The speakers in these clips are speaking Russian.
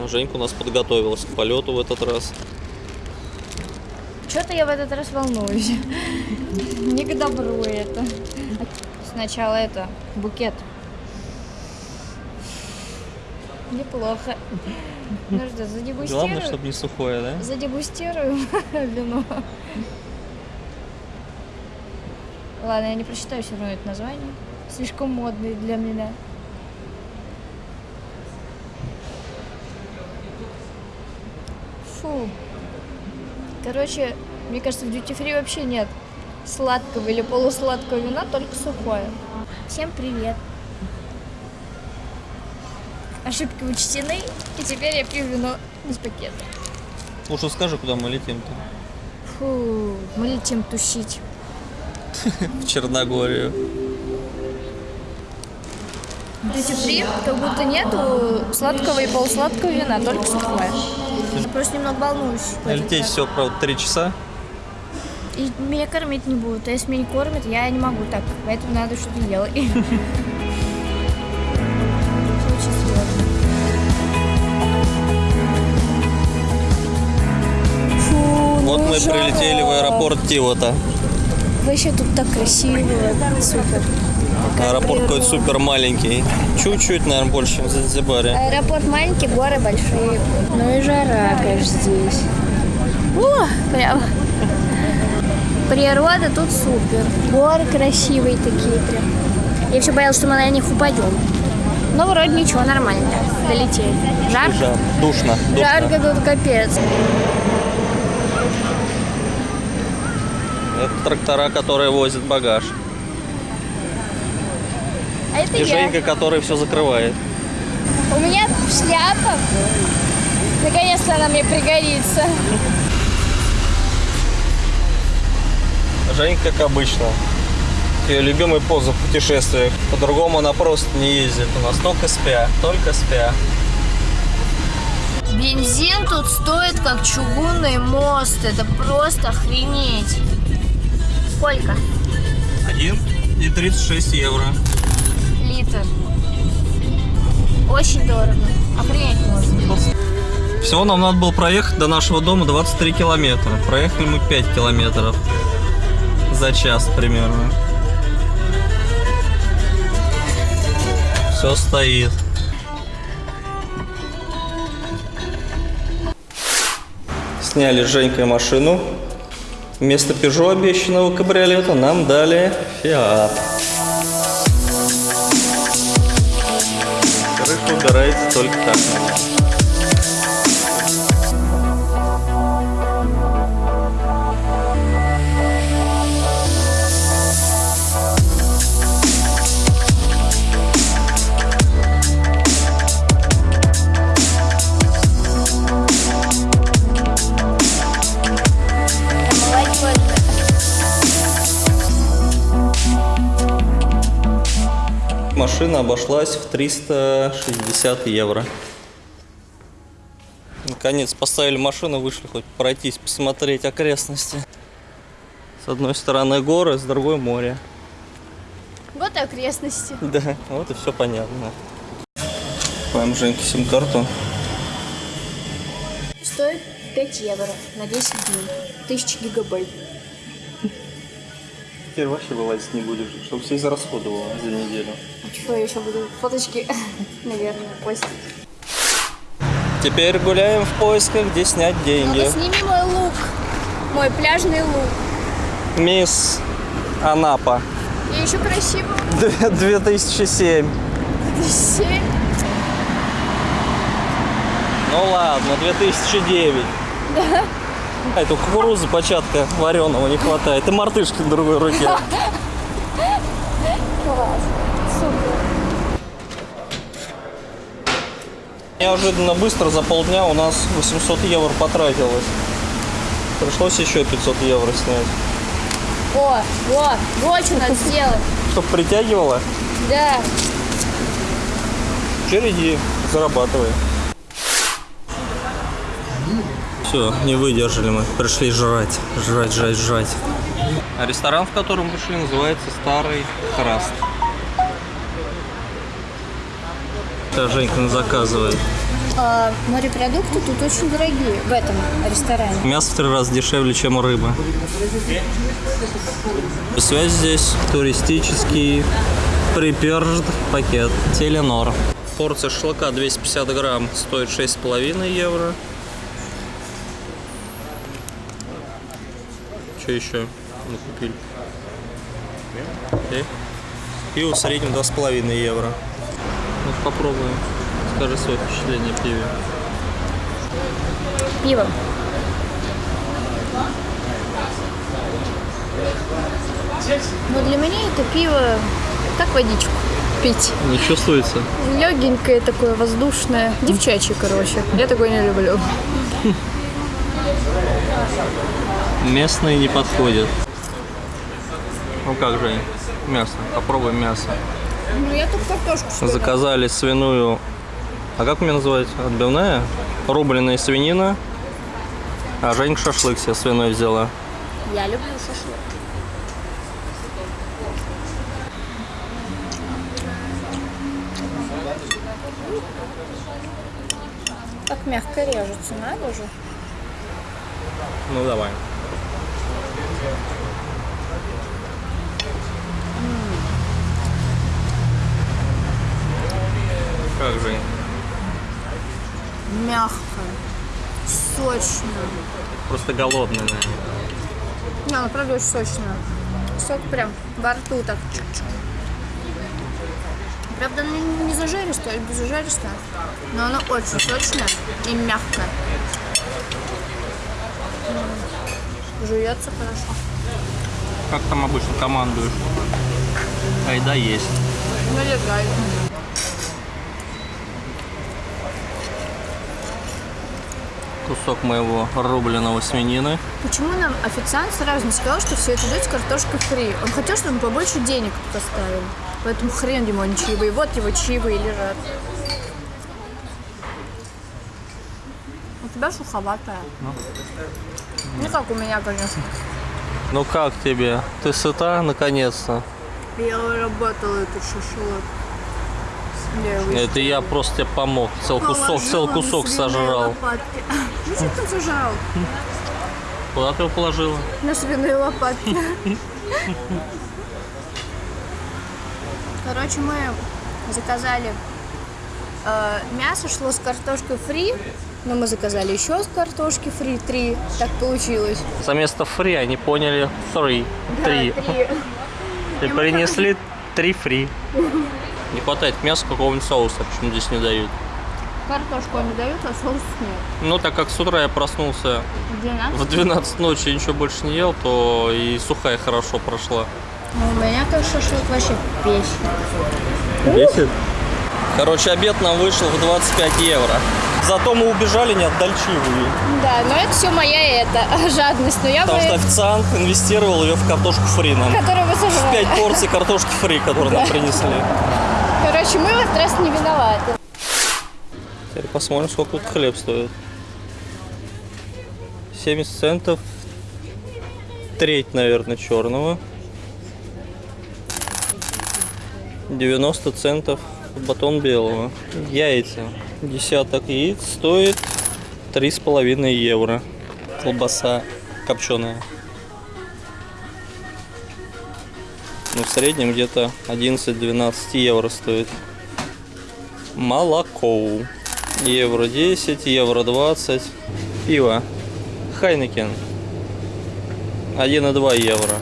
А Женька у нас подготовилась к полету в этот раз. Что-то я в этот раз волнуюсь. Не к добру это. Сначала это, букет. Неплохо. Ну что, Главное, задегустирую? чтобы не сухое, да? Задегустирую вино. Ладно, я не прочитаю все равно это название. Слишком модный для меня. Фу. Короче, мне кажется, в duty free вообще нет сладкого или полусладкого вина, только сухое. Всем привет. Ошибки учтены, и теперь я пью вино из пакета. Лучше скажи, куда мы летим-то. Фу, мы летим тусить. В Черногорию. Free как будто нету сладкого и полусладкого вина, только сухое. Я просто немного волнуюсь. Лететь все, правда, три часа. И меня кормить не будут. А если меня не кормят, я не могу так. Поэтому надо что-то делать. Вот ну мы прилетели в аэропорт Тивота. Вообще тут так красиво, супер. Аэропорт какой-то супер маленький. Чуть-чуть, наверное, больше, чем в Занзибаре. Аэропорт маленький, горы большие. Ну и жара, конечно, здесь. О, прям. Природа тут супер. Горы красивые такие прям. Я все боялась, что мы на них упадем. Но вроде ничего, нормально. Долетели. Жарко? Жар. Душно. душно. Жарко тут капец. Это трактора, которые возят багаж. А это И я. Женька, который все закрывает. У меня шляпа. Наконец-то она мне пригодится. Женька, как обычно. Ее любимая поза в путешествиях. По-другому она просто не ездит. У нас только спя, только спя. Бензин тут стоит как чугунный мост. Это просто охренеть. Сколько? Один и 36 евро. Литр. Очень дорого. Охренеть можно. Всего нам надо было проехать до нашего дома 23 километра. Проехали мы 5 километров. За час примерно. Все стоит. Сняли с Женькой машину. Вместо Peugeot обещанного кабриолета нам дали Fiat. Крыша убирается только так. Обошлась в 360 евро. Наконец поставили машину, вышли хоть пройтись, посмотреть окрестности. С одной стороны горы, с другой море. Вот и окрестности. Да, вот и все понятно. Покупаем Женьке сим-карту. Стоит 5 евро на 10 дней. 1000 гигабайт. Теперь вообще вылазить не будешь, чтобы все израсходовало за неделю. Что я еще буду? Фоточки, наверное, постить. Теперь гуляем в поисках, где снять деньги. Ну-ка, сними мой лук. Мой пляжный лук. Мисс Анапа. Я еще красиво. 2007. Семь. Ну ладно, 2009. Да. А это кукурузы початка вареного не хватает. И мартышки на другой руке. Класс. Супер. Неожиданно быстро за полдня у нас 800 евро потратилось. Пришлось еще 500 евро снять. О, вот, вот что надо сделать. Чтоб притягивало, Да. череди, зарабатывай. Все, не выдержали мы, пришли жрать, жрать, жрать, жрать. А ресторан, в котором пришли, называется Старый Храст. Это Женька заказывает. А, морепродукты тут очень дорогие в этом ресторане. Мясо в три раза дешевле, чем рыба. Связь здесь туристический приперж пакет. Теленор. Порция шашлыка 250 грамм стоит 6,5 евро. Что еще мы купили? Пиво в среднем 2,5 евро. Ну, попробуем. Скажи свое впечатление пиве. Пиво. Но для меня это пиво как водичку пить. Не чувствуется? Легенькое такое, воздушное. Девчачье, короче. Я такое не люблю. Местные не подходят. Ну как же, мясо. Попробуем мясо. Ну, я тут картошку съела. Заказали свиную. А как у меня называется? Отбивная? Рубленая свинина. А Женька шашлык себе свиной взяла. Я люблю шашлык. Как мягко режется, надо же. Ну давай. Как же? Мягко. Сочно. Просто голодный, наверное. Не, ну правда очень сочно. Сок прям во рту так. Правда, она не зажаристая, без зажаристая, но она очень сочная и мягкая. Жуется хорошо. Как там обычно командуешь? Айда есть. Налегает. Кусок моего рубленого свинины. Почему нам официант сразу не сказал, что все это идет с картошкой фри? Он хотел, чтобы мы побольше денег тут оставили. Поэтому хрен ему они чаевые. Вот его чаевые лежат. У тебя суховатая. Не как у меня, конечно. Ну как тебе? Ты сыта наконец-то? Я работала этот шашлык. Я Это я просто тебе помог. Цел кусок, цел кусок сожрал. лопатки. Ну что ты зажрал? Куда ты его положила? На свиные лопатки. Короче, мы заказали э, мясо, шло с картошкой фри, но мы заказали еще с картошки фри три. Так получилось. За место фри они поняли фри. Три. И принесли три фри. Не хватает мяса какого-нибудь соуса, почему здесь не дают. Картошку они дают, а соус нет. Ну, так как с утра я проснулся 12. в 12 ночи и ничего больше не ел, то и сухая хорошо прошла. Ну, у меня как шашлык вообще песня. Бесит? Короче, обед нам вышел в 25 евро. Зато мы убежали, не отдали чаевые. Да, но это все моя это жадность. Но я Потому что бы... официант инвестировал ее в картошку фри нам. Которую вы сожрали. 5 порций картошки фри, которые нам принесли. Короче, мы в этот раз не виноваты. Теперь посмотрим, сколько тут хлеб стоит. 70 центов. Треть, наверное, черного. 90 центов батон белого. Яйца. Десяток яиц стоит 3,5 евро. Колбаса копченая. Ну, в среднем где-то 11-12 евро стоит. Молоко. Евро 10, евро 20. Пиво. Хайнекен. 1,2 евро.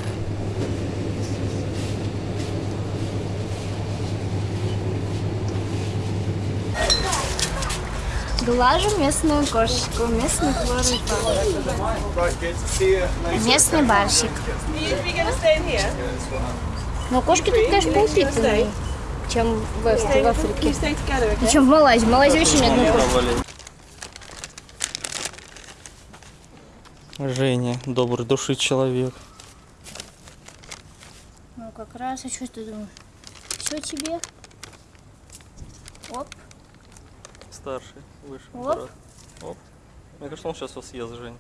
Глажу местную кошечку, местный хлорый Местный барсик. Но кошки тут, конечно, поупитанные, чем в, в Африке. И чем в Малайзии. В Малайзии очень одной кошки. Женя, добрый души человек. Ну, как раз, а что ты думаешь? Все тебе? Оп. Старший, выше. Оп. брат. Оп. Мне кажется, он сейчас вас съест, Жень.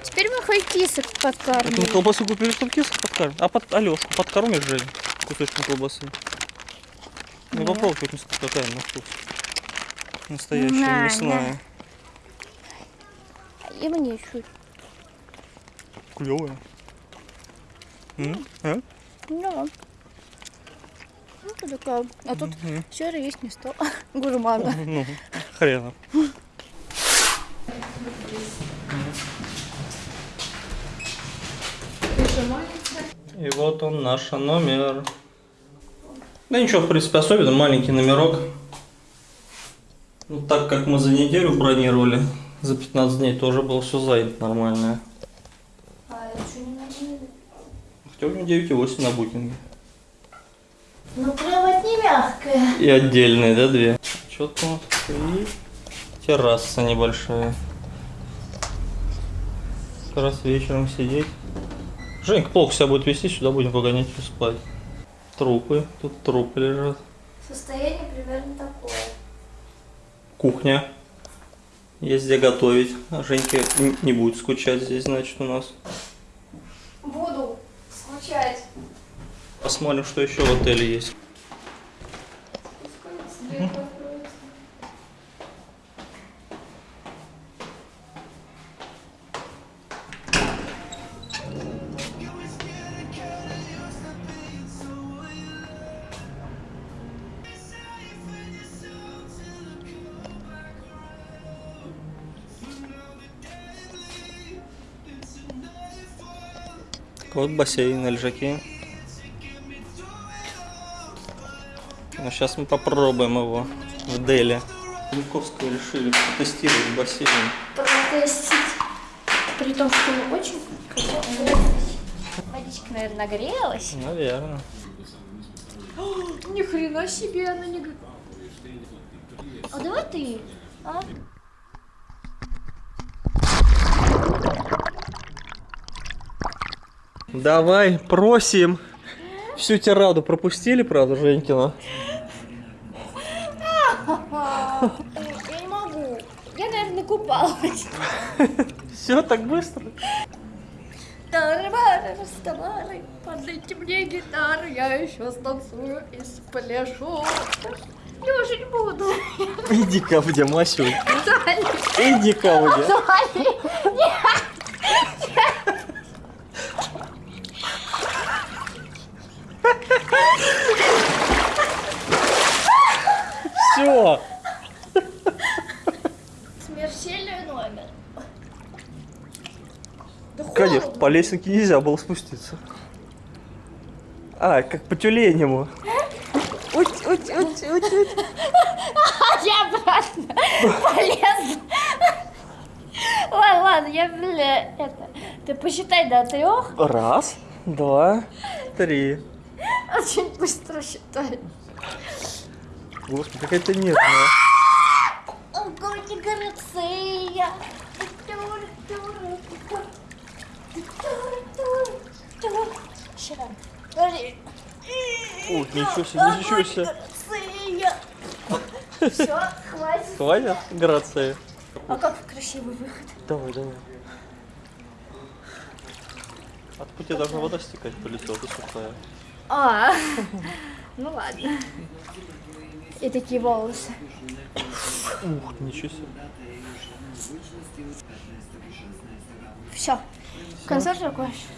Теперь мы хоть кисок Мы подкармливаем. колбасу купили, чтобы кисок подкормим. А под Алешку подкормишь, Жень, кусочком колбасы. Ну, попробуй, хоть какая на вкус. Настоящая На, мясная. И мне чуть. Клевая. М? А? Да. Ну, ты такая. А тут все есть не стало. Гурмана. Ну, хрена. И вот он наш номер. Да ничего, в принципе, особенно маленький номерок. Ну, так как мы за неделю бронировали, за 15 дней тоже было все занято нормальное. А это что не надо? Хотя у меня 9,8 на букинге. Ну, кровать не мягкая. И отдельные, да, две? Тут? И терраса небольшая. Как раз вечером сидеть. Женька плохо себя будет вести, сюда будем погонять и спать. Трупы. Тут трупы лежат. Состояние примерно такое. Кухня. Есть где готовить. А Женька н- не будет скучать здесь, значит, у нас. Буду скучать. Посмотрим, что еще в отеле есть. Вот бассейн на лежаке. Сейчас мы попробуем его в Дели. Янковского решили потестировать бассейн. Протестить. При том, что очень красиво. Водичка, наверное, нагрелась. Наверное. Ни хрена себе она не... А давай ты, а? Давай, просим. Всю тираду пропустили, правда, Женькина? Я не могу. Я, наверное, купалась. Все так быстро? Тарабары, раставары, подлейте мне гитару, я еще станцую и спляшу. Не буду. Иди ко мне. Дали, Иди ко мне. Все. Смерчельный номер. Да Конечно, по лесенке нельзя было спуститься. А, как по тюленему. Уть, уть, уть, уть, уть. А я обратно полезла. Ладно, ладно, я, бля, это... Ты посчитай до трех. Раз, два, три. Очень быстро считай. Господи, какая-то нервная. Огонь Грация. Сейчас. Ух, ничего себе, ничего себе. Все, хватит. Хватит, Грация? А как красивый выход. Давай, давай. От пути должна вода стекать по лицу, а ты сухая. А, ну ладно. И такие волосы. Ух, ничего себе. Все. Концерт закончен.